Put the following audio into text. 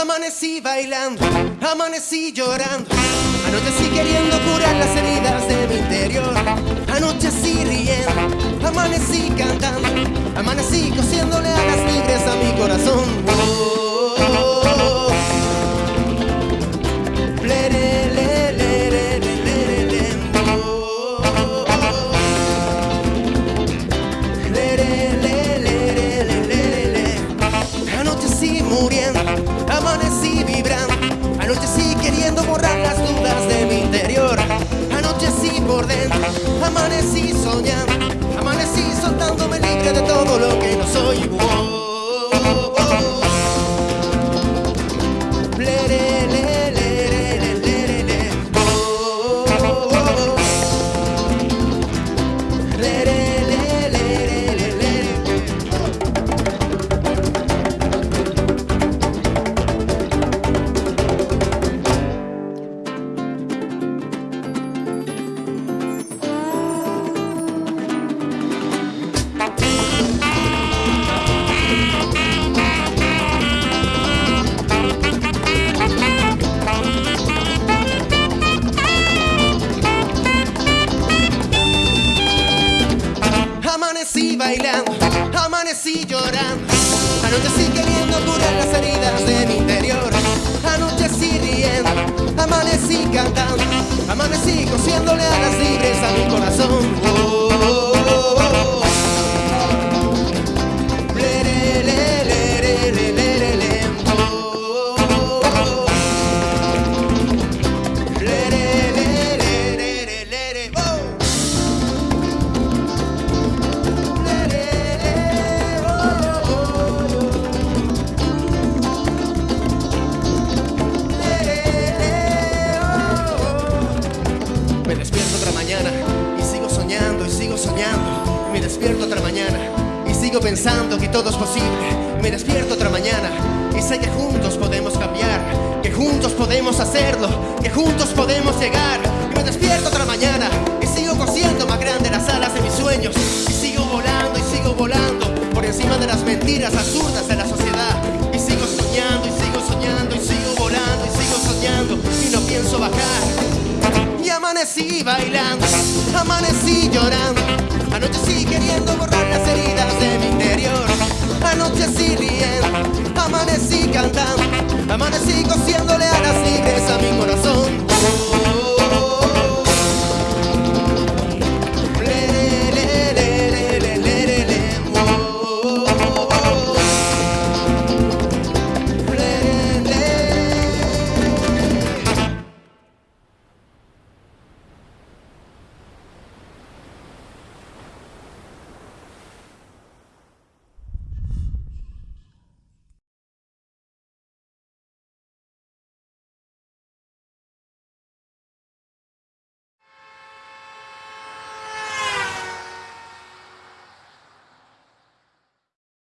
Amanecí bailando, amanecí llorando. Anochecí queriendo curar las heridas de mi interior. Anochecí riendo, amanecí cantando. Amanecí cosiéndole alas libres a mi corazón. Oh, oh, le, le, amanecí bailando, amanecí llorando. Anochecí queriendo curar las heridas de mi interior. Anochecí riendo, amanecí cantando. Amanecí cosiéndole alas libres a mi corazón. Sigo pensando que todo es posible. Me despierto otra mañana y sé que juntos podemos cambiar, que juntos podemos hacerlo, que juntos podemos llegar. Y me despierto otra mañana y sigo cosiendo más grande las alas de mis sueños. Y sigo volando y sigo volando por encima de las mentiras absurdas de la sociedad. Y sigo soñando y sigo soñando y sigo volando y sigo soñando y no pienso bajar. Y amanecí bailando, amanecí llorando.